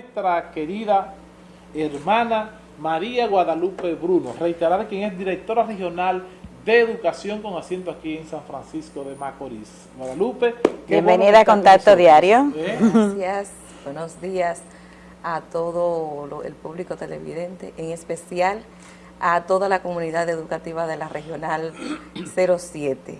nuestra querida hermana María Guadalupe Bruno, reiterar quien es directora regional de Educación con asiento aquí en San Francisco de Macorís. Guadalupe. Bienvenida a Contacto Diario. ¿Eh? Gracias, buenos días a todo el público televidente, en especial a toda la comunidad educativa de la Regional 07.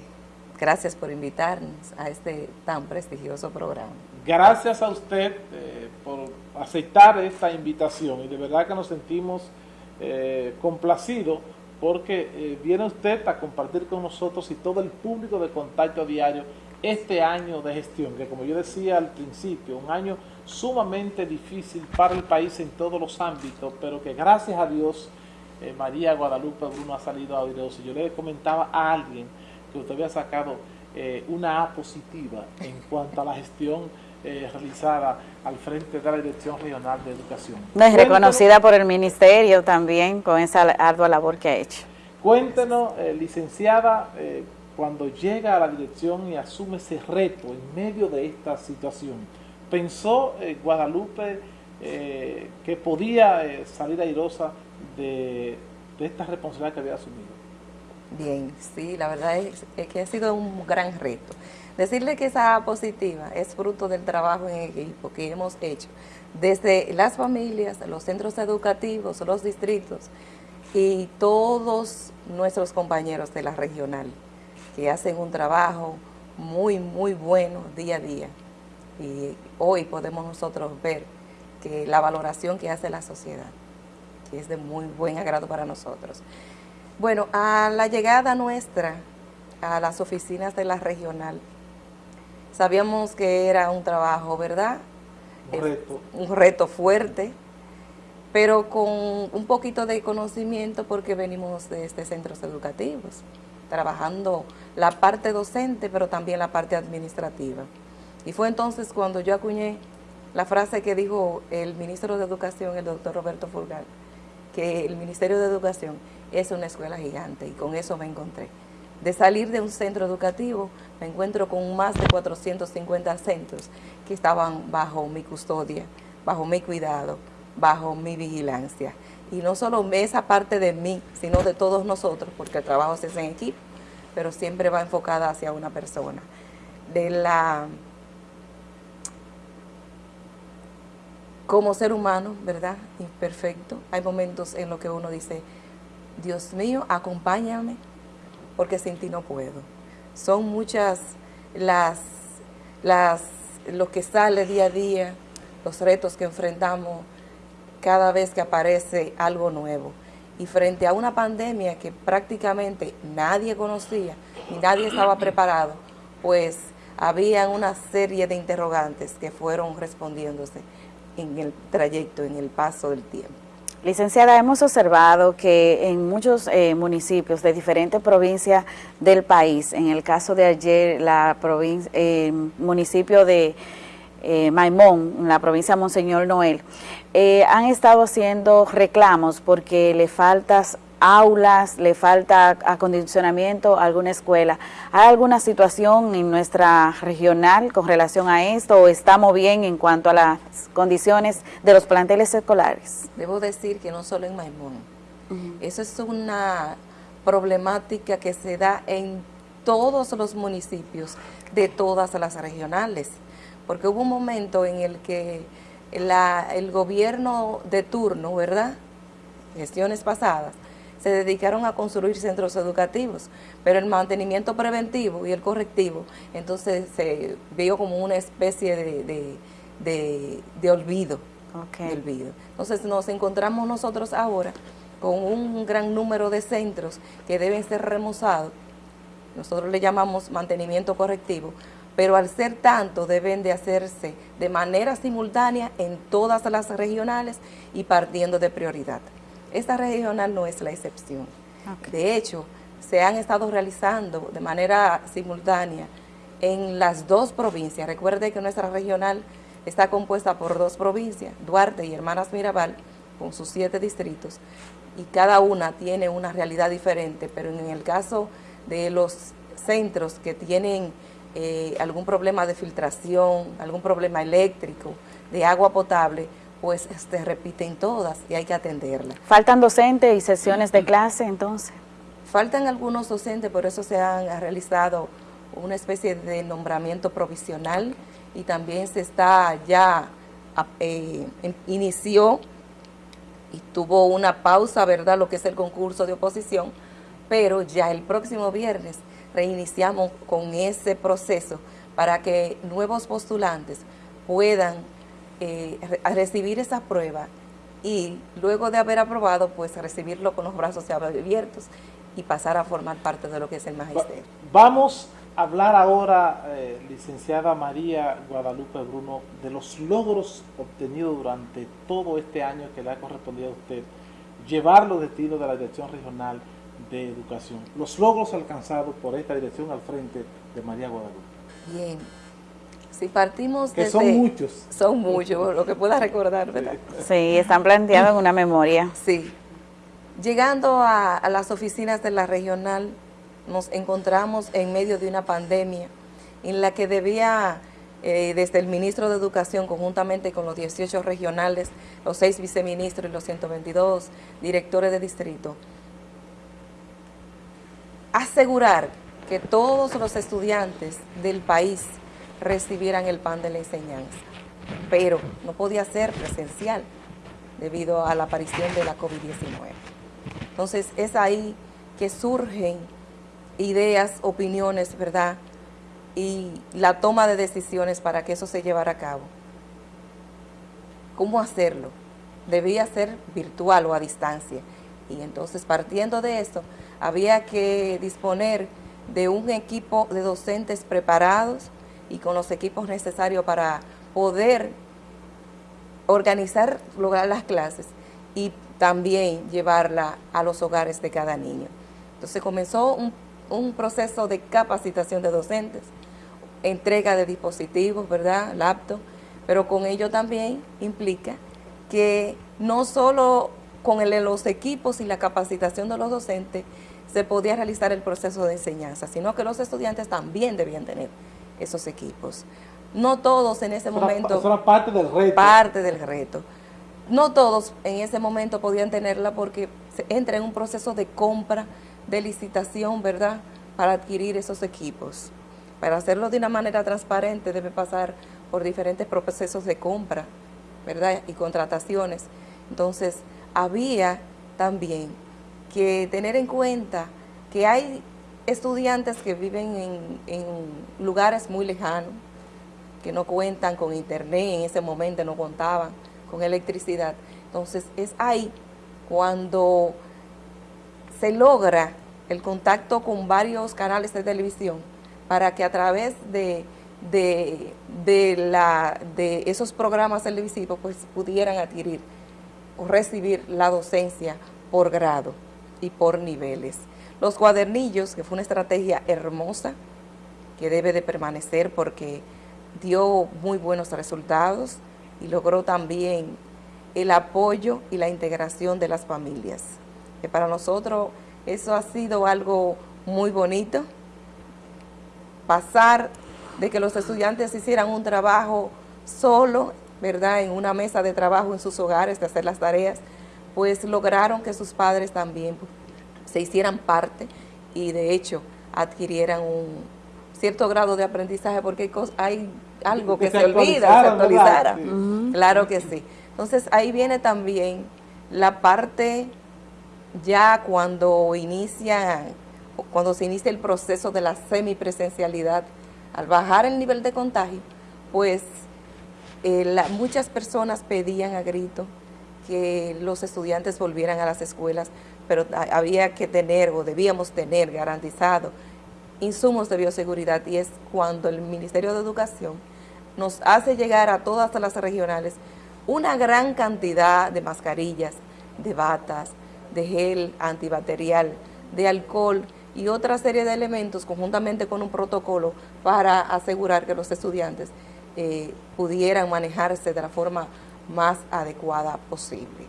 Gracias por invitarnos a este tan prestigioso programa. Gracias a usted eh, por aceptar esta invitación y de verdad que nos sentimos eh, complacidos porque eh, viene usted a compartir con nosotros y todo el público de Contacto Diario este año de gestión, que como yo decía al principio, un año sumamente difícil para el país en todos los ámbitos, pero que gracias a Dios eh, María Guadalupe Bruno ha salido a y Yo le comentaba a alguien que usted había sacado una A positiva en cuanto a la gestión eh, realizada al frente de la Dirección Regional de Educación. No, es reconocida por el Ministerio también con esa ardua labor que ha hecho. Cuéntenos, licenciada, cuando llega a la dirección y asume ese reto en medio de esta situación, ¿pensó Guadalupe que podía salir airosa de, esta responsabilidad que había asumido? Bien, sí, la verdad es, que ha sido un gran reto. Decirle que esa positiva es fruto del trabajo en equipo que hemos hecho desde las familias, los centros educativos, los distritos y todos nuestros compañeros de la regional que hacen un trabajo muy, muy bueno día a día. Y hoy podemos nosotros ver que la valoración que hace la sociedad que es de muy buen agrado para nosotros. Bueno, a la llegada nuestra a las oficinas de la regional, sabíamos que era un trabajo, ¿verdad? Un reto. Un reto fuerte, pero con un poquito de conocimiento porque venimos de este centros educativos, trabajando la parte docente, pero también la parte administrativa. Y fue entonces cuando yo acuñé la frase que dijo el ministro de Educación, el doctor Roberto Fulgar, que el Ministerio de Educación es una escuela gigante y con eso me encontré. De salir de un centro educativo, me encuentro con más de 450 centros que estaban bajo mi custodia, bajo mi cuidado, bajo mi vigilancia. Y no solo esa parte de mí, sino de todos nosotros, porque el trabajo se hace en equipo, pero siempre va enfocada hacia una persona. De la como ser humano, ¿verdad? Imperfecto. Hay momentos en los que uno dice, Dios mío, acompáñame, porque sin ti no puedo. Son muchas las, las, lo que sale día a día, los retos que enfrentamos cada vez que aparece algo nuevo. Y frente a una pandemia que prácticamente nadie conocía y nadie estaba preparado, pues había una serie de interrogantes que fueron respondiéndose en el trayecto, en el paso del tiempo. Licenciada, hemos observado que en muchos eh, municipios de diferentes provincias del país, en el caso de ayer, la provincia, eh, municipio de eh, Maimón, en la provincia de Monseñor Noel, han estado haciendo reclamos porque le faltas aulas, le falta acondicionamiento a alguna escuela. ¿Hay alguna situación en nuestra regional con relación a esto o estamos bien en cuanto a las condiciones de los planteles escolares? Debo decir que no solo en Maimón. Eso es una problemática que se da en todos los municipios de todas las regionales, porque hubo un momento en el que el gobierno de turno, ¿verdad?, gestiones pasadas, se dedicaron a construir centros educativos, pero el mantenimiento preventivo y el correctivo, entonces se vio como una especie de, olvido, olvido. Entonces nos encontramos nosotros ahora con un gran número de centros que deben ser remozados, nosotros le llamamos mantenimiento correctivo, pero al ser tanto deben de hacerse de manera simultánea en todas las regionales y partiendo de prioridad. Esta regional no es la excepción. De hecho, se han estado realizando de manera simultánea en las dos provincias. Recuerde que nuestra regional está compuesta por dos provincias, Duarte y Hermanas Mirabal, con sus siete distritos, y cada una tiene una realidad diferente, pero en el caso de los centros que tienen eh, algún problema de filtración, algún problema eléctrico, de agua potable, pues se este, repiten todas y hay que atenderlas. ¿Faltan docentes y sesiones de clase entonces? Faltan algunos docentes, por eso se han realizado una especie de nombramiento provisional y también se está ya, eh, inició y tuvo una pausa, ¿verdad?, lo que es el concurso de oposición, pero ya el próximo viernes reiniciamos con ese proceso para que nuevos postulantes puedan eh, recibir esa prueba y luego de haber aprobado, pues recibirlo con los brazos abiertos y pasar a formar parte de lo que es el magisterio. Vamos a hablar ahora, eh, licenciada María Guadalupe Bruno, de los logros obtenidos durante todo este año que le ha correspondido a usted llevar los destinos de la Dirección Regional de Educación, los logros alcanzados por esta dirección al frente de María Guadalupe. Bien, si partimos que son muchos. Son muchos, lo que pueda recordar, ¿verdad? Sí, están planteados en una memoria. Sí. Llegando a, las oficinas de la regional, nos encontramos en medio de una pandemia en la que debía, eh, desde el ministro de Educación, conjuntamente con los 18 regionales, los 6 viceministros y los 122 directores de distrito, asegurar que todos los estudiantes del país recibieran el pan de la enseñanza, pero no podía ser presencial debido a la aparición de la COVID-19. Entonces es ahí que surgen ideas, opiniones, ¿verdad? Y la toma de decisiones para que eso se llevara a cabo. ¿Cómo hacerlo? Debía ser virtual o a distancia. Y entonces partiendo de esto, había que disponer de un equipo de docentes preparados, y con los equipos necesarios para poder organizar, lograr las clases y también llevarla a los hogares de cada niño. Entonces comenzó un, proceso de capacitación de docentes, entrega de dispositivos, ¿verdad?, laptop, pero con ello también implica que no solo con los equipos y la capacitación de los docentes se podía realizar el proceso de enseñanza, sino que los estudiantes también debían tener esos equipos. No todos en ese momento... Eso era parte del reto. Parte del reto. No todos en ese momento podían tenerla porque se entra en un proceso de compra, de licitación, ¿verdad?, para adquirir esos equipos. Para hacerlo de una manera transparente debe pasar por diferentes procesos de compra, ¿verdad?, y contrataciones. Entonces, había también que tener en cuenta que hay estudiantes que viven en, lugares muy lejanos, que no cuentan con internet, en ese momento no contaban con electricidad. Entonces es ahí cuando se logra el contacto con varios canales de televisión para que a través de, de, la, de esos programas televisivos pues pudieran adquirir o recibir la docencia por grado y por niveles. Los cuadernillos, que fue una estrategia hermosa, que debe de permanecer porque dio muy buenos resultados y logró también el apoyo y la integración de las familias. Que para nosotros eso ha sido algo muy bonito, pasar de que los estudiantes hicieran un trabajo solo, ¿verdad?, en una mesa de trabajo en sus hogares, de hacer las tareas, pues lograron que sus padres también se hicieran parte y de hecho adquirieran un cierto grado de aprendizaje porque hay, algo que, se, olvida, se actualizara. Claro que sí. Entonces ahí viene también la parte ya cuando inicia, cuando se inicia el proceso de la semipresencialidad, al bajar el nivel de contagio, pues eh, muchas personas pedían a grito que los estudiantes volvieran a las escuelas pero había que tener o debíamos tener garantizado insumos de bioseguridad y es cuando el Ministerio de Educación nos hace llegar a todas las regionales una gran cantidad de mascarillas, de batas, de gel antibacterial, de alcohol y otra serie de elementos conjuntamente con un protocolo para asegurar que los estudiantes eh, pudieran manejarse de la forma más adecuada posible.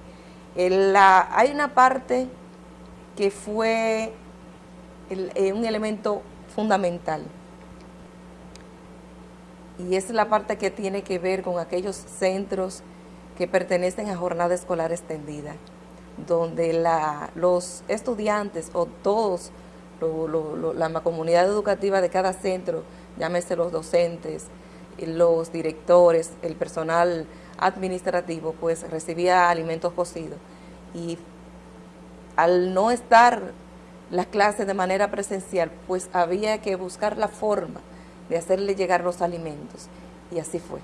hay una parte que fue eh, un elemento fundamental. Y es la parte que tiene que ver con aquellos centros que pertenecen a jornada escolar extendida, donde la, los estudiantes o todos, la comunidad educativa de cada centro, llámese los docentes, los directores, el personal administrativo, pues recibía alimentos cocidos. Y al no estar las clases de manera presencial, pues había que buscar la forma de hacerle llegar los alimentos. Y así fue.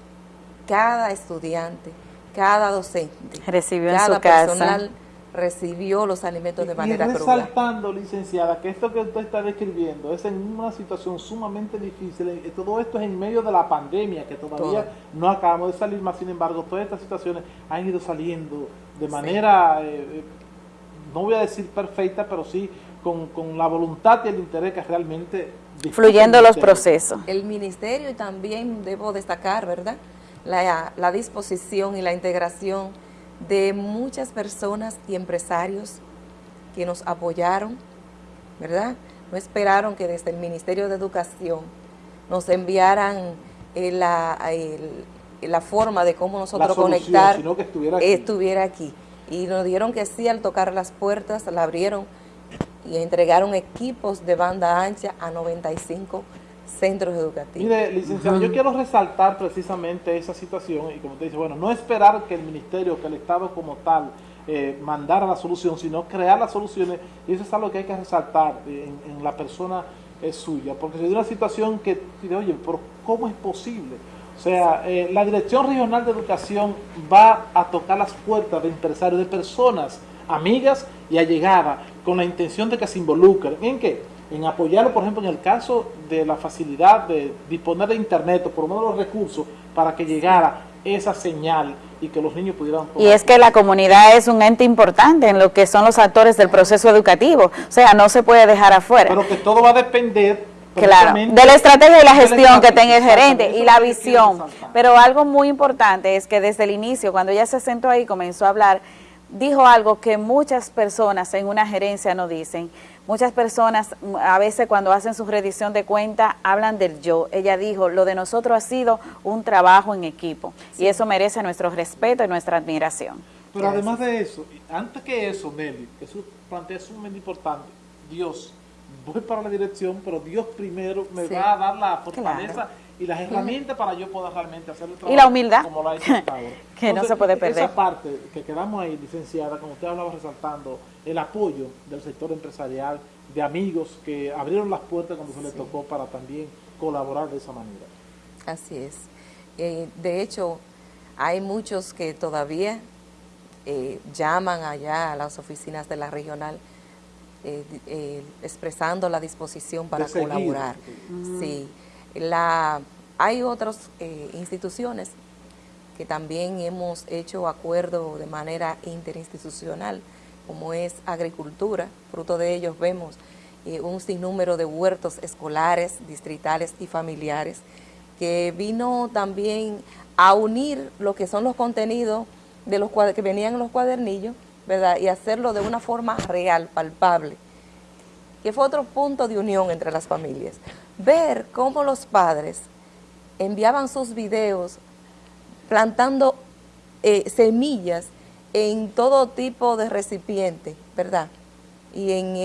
Cada estudiante, cada docente, recibió cada en su personal recibió los alimentos de manera y resaltando, licenciada, que esto que usted está describiendo es en una situación sumamente difícil, eh, todo esto es en medio de la pandemia, que todavía no acabamos de salir más, sin embargo, todas estas situaciones han ido saliendo de manera, eh, eh, no voy a decir perfecta, pero sí con, con la voluntad y el interés que realmente... Fluyendo los procesos. El ministerio y también debo destacar, ¿verdad?, la, la disposición y la integración de muchas personas y empresarios que nos apoyaron, ¿verdad? No esperaron que desde el Ministerio de Educación nos enviaran eh, la, la forma de cómo nosotros conectar estuviera aquí. Y nos dieron que sí al tocar las puertas, la abrieron y entregaron equipos de banda ancha a 95 centros educativos. Mire, licenciado, yo quiero resaltar precisamente esa situación y como te dice, bueno, no esperar que el ministerio, que el Estado como tal, eh, mandara la solución, sino crear las soluciones y eso es algo que hay que resaltar en, la persona es suya, porque se dio una situación que, oye, pero ¿cómo es posible? O sea, eh, la Dirección Regional de Educación va a tocar las puertas de empresarios, de personas, amigas y allegadas, con la intención de que se involucren. ¿En qué? en apoyarlo, por ejemplo, en el caso de la facilidad de disponer de internet o por lo menos los recursos para que llegara esa señal y que los niños pudieran... Y es que la comunidad es un ente importante en lo que son los actores del proceso educativo, o sea, no se puede dejar afuera. Pero que todo va a depender Claro, de la estrategia y la gestión que tenga el gerente y la visión. Pero algo muy importante es que desde el inicio, cuando ella se sentó ahí, comenzó a hablar, dijo algo que muchas personas en una gerencia no dicen, Muchas personas a veces cuando hacen su redición de cuenta hablan del yo. Ella dijo, lo de nosotros ha sido un trabajo en equipo y eso merece nuestro respeto y nuestra admiración. Pero además de eso, antes que eso, Nelly, que eso plantea sumamente importante, Dios, voy para la dirección, pero Dios primero me va a dar la fortaleza y las herramientas para yo poder realmente hacer el trabajo. Y la humildad. Como hecho que no se puede perder. Esa parte que quedamos ahí, licenciada, como usted hablaba resaltando, el apoyo del sector empresarial, de amigos que abrieron las puertas cuando se les tocó para también colaborar de esa manera. Así es. Eh, de hecho, hay muchos que todavía eh, llaman allá a las oficinas de la regional eh, expresando la disposición para colaborar. Sí. La, hay otras eh, instituciones que también hemos hecho acuerdo de manera interinstitucional, como es agricultura, fruto de ellos vemos eh, un sinnúmero de huertos escolares, distritales y familiares, que vino también a unir lo que son los contenidos de los que venían en los cuadernillos, Y hacerlo de una forma real, palpable, que fue otro punto de unión entre las familias ver cómo los padres enviaban sus videos plantando eh, semillas en todo tipo de recipiente, ¿verdad? Y en,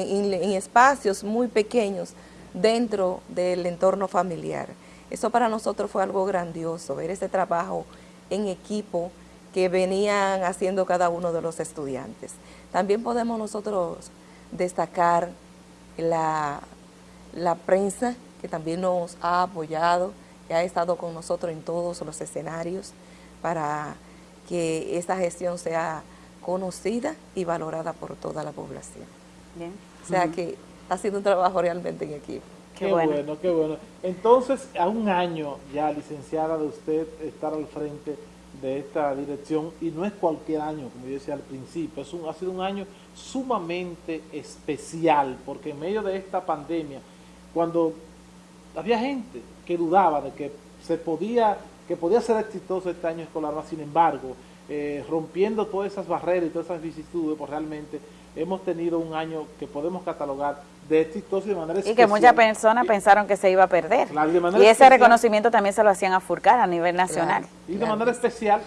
espacios muy pequeños dentro del entorno familiar. Eso para nosotros fue algo grandioso, ver ese trabajo en equipo que venían haciendo cada uno de los estudiantes. También podemos nosotros destacar la, la prensa que también nos ha apoyado, que ha estado con nosotros en todos los escenarios para que esta gestión sea conocida y valorada por toda la población. Bien. O sea que ha sido un trabajo realmente en equipo. Qué, bueno. qué bueno. Entonces, a un año ya, licenciada, de usted estar al frente de esta dirección, y no es cualquier año, como yo decía al principio, es un, ha sido un año sumamente especial, porque en medio de esta pandemia, cuando había gente que dudaba de que se podía, que podía ser exitoso este año escolar, sin embargo, eh, rompiendo todas esas barreras y todas esas vicisitudes, pues realmente hemos tenido un año que podemos catalogar de exitoso de manera Y que muchas personas pensaron que se iba a perder. y ese reconocimiento también se lo hacían a Furcar a nivel nacional. Y de manera especial,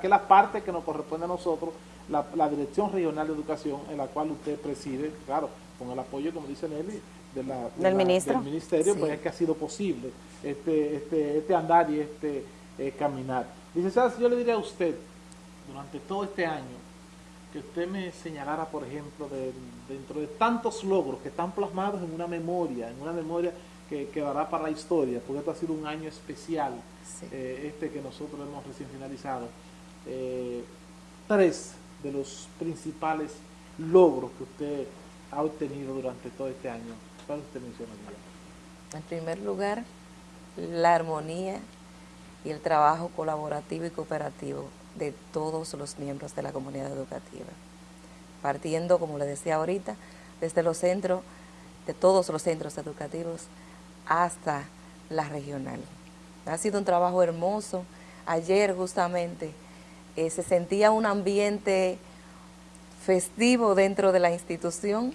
que es la parte que nos corresponde a nosotros, la, Dirección Regional de Educación, en la cual usted preside, claro, con el apoyo, como dice Nelly, de la, del, ministro. del Ministerio, pues es que ha sido posible este, este, este andar y este eh, caminar. Licenciada, yo le diría a usted, durante todo este año, que usted me señalara, por ejemplo, dentro de tantos logros que están plasmados en una memoria, en una memoria que quedará para la historia, porque esto ha sido un año especial, eh, este que nosotros hemos recién finalizado. Eh, tres de los principales logros que usted ha obtenido durante todo este año. ¿Cuál usted mencionaría? En primer lugar, la armonía y el trabajo colaborativo y cooperativo de todos los miembros de la comunidad educativa. Partiendo, como le decía ahorita, desde los centros, de todos los centros educativos hasta la regional. Ha sido un trabajo hermoso. Ayer justamente eh, se sentía un ambiente festivo dentro de la institución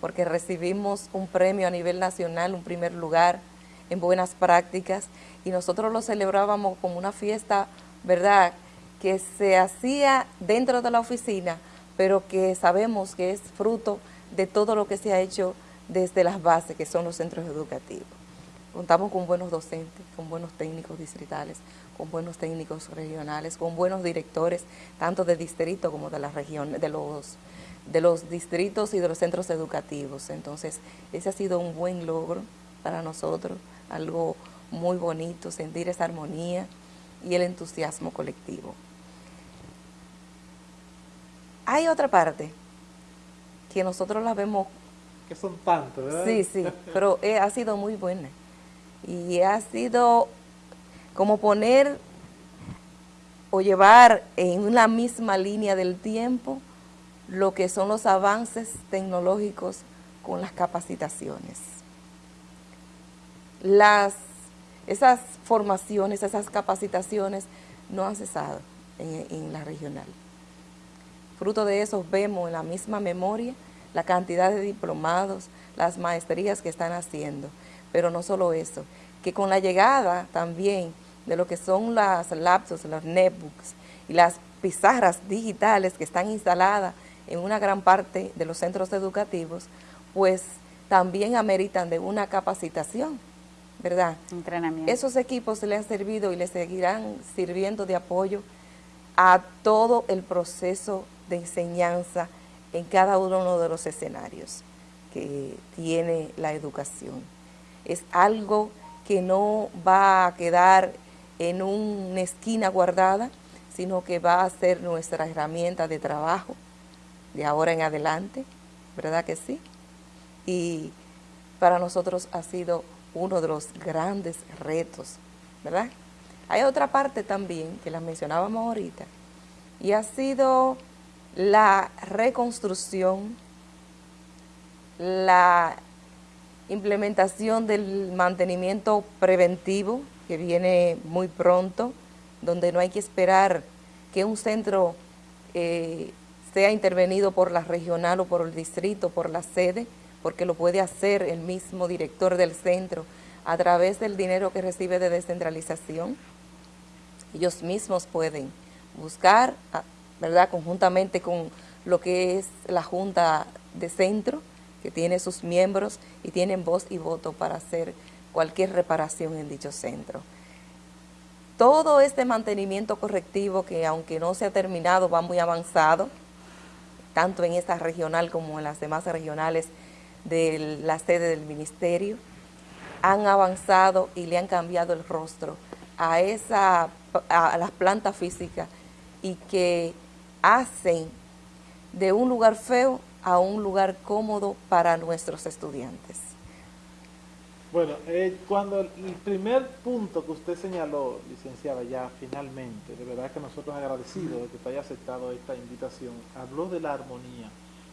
porque recibimos un premio a nivel nacional, un primer lugar en buenas prácticas y nosotros lo celebrábamos como una fiesta, ¿verdad?, que se hacía dentro de la oficina, pero que sabemos que es fruto de todo lo que se ha hecho desde las bases, que son los centros educativos. Contamos con buenos docentes, con buenos técnicos distritales, con buenos técnicos regionales, con buenos directores, tanto de distrito como de la región, de los, de los distritos y de los centros educativos. Entonces, ese ha sido un buen logro para nosotros, algo muy bonito, sentir esa armonía y el entusiasmo colectivo. Hay otra parte que nosotros la vemos... Que son tantos, ¿verdad? Sí, sí, pero ha sido muy buena. Y ha sido como poner o llevar en una misma línea del tiempo lo que son los avances tecnológicos con las capacitaciones. Las, esas formaciones, esas capacitaciones no han cesado en, en la regional. Fruto de eso vemos en la misma memoria la cantidad de diplomados, las maestrías que están haciendo. Pero no solo eso, que con la llegada también de lo que son las laptops, los netbooks y las pizarras digitales que están instaladas en una gran parte de los centros educativos, pues también ameritan de una capacitación, ¿verdad? Entrenamiento. Esos equipos le han servido y le seguirán sirviendo de apoyo a todo el proceso de enseñanza en cada uno de los escenarios que tiene la educación. Es algo que no va a quedar en una esquina guardada, sino que va a ser nuestra herramienta de trabajo de ahora en adelante, ¿verdad que sí? Y para nosotros ha sido uno de los grandes retos, ¿verdad? Hay otra parte también que la mencionábamos ahorita, y ha sido la reconstrucción, la implementación del mantenimiento preventivo, que viene muy pronto, donde no hay que esperar que un centro eh, sea intervenido por la regional o por el distrito, por la sede, porque lo puede hacer el mismo director del centro a través del dinero que recibe de descentralización. Ellos mismos pueden buscar ¿verdad? Conjuntamente con lo que es la Junta de Centro, que tiene sus miembros y tienen voz y voto para hacer cualquier reparación en dicho centro. Todo este mantenimiento correctivo que aunque no se ha terminado va muy avanzado, tanto en esta regional como en las demás regionales de la sede del ministerio, han avanzado y le han cambiado el rostro a, esa, a las plantas físicas y que hacen de un lugar feo a un lugar cómodo para nuestros estudiantes. Bueno, eh, cuando el primer punto que usted señaló, licenciada, ya finalmente, de verdad que nosotros agradecidos de que usted haya aceptado esta invitación, habló de la armonía.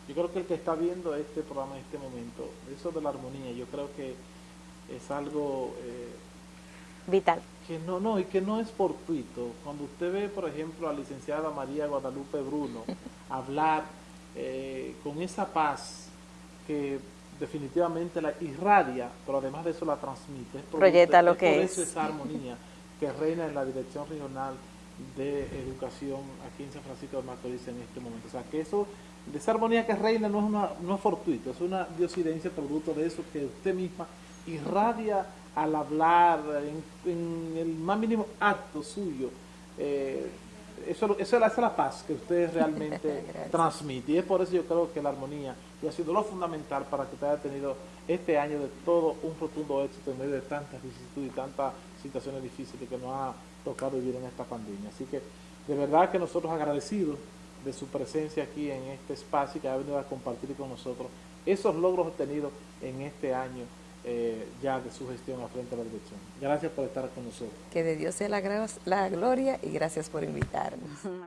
Yo creo que el que está viendo este programa en este momento, eso de la armonía, yo creo que es algo eh, vital. Que no, no, y que no es fortuito. Cuando usted ve, por ejemplo, a la licenciada María Guadalupe Bruno hablar eh, con esa paz que definitivamente la irradia, pero además de eso la transmite. Es Proyecta lo es que por es. eso esa armonía que reina en la Dirección Regional de Educación aquí en San Francisco de Macorís en este momento. O sea, que eso, de esa armonía que reina no es, una, no es fortuito, es una diosidencia producto de eso que usted misma irradia al hablar, en, en el más mínimo acto suyo. Eh, eso, eso, esa es la paz que usted realmente transmite. Y es por eso yo creo que la armonía y ha sido lo fundamental para que usted haya tenido este año de todo un rotundo éxito en medio de tantas vicisitudes y tantas situaciones difíciles que nos ha tocado vivir en esta pandemia. Así que de verdad que nosotros agradecidos de su presencia aquí en este espacio y que ha venido a compartir con nosotros esos logros obtenidos en este año eh, ya de su gestión al frente de la dirección. Gracias por estar con nosotros. Que de Dios sea la, la gloria y gracias por invitarnos.